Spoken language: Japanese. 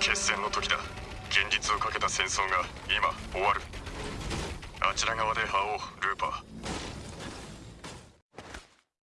決戦の時だ。現実をかけた戦争が今終わる。あちら側で覇王ルーパー。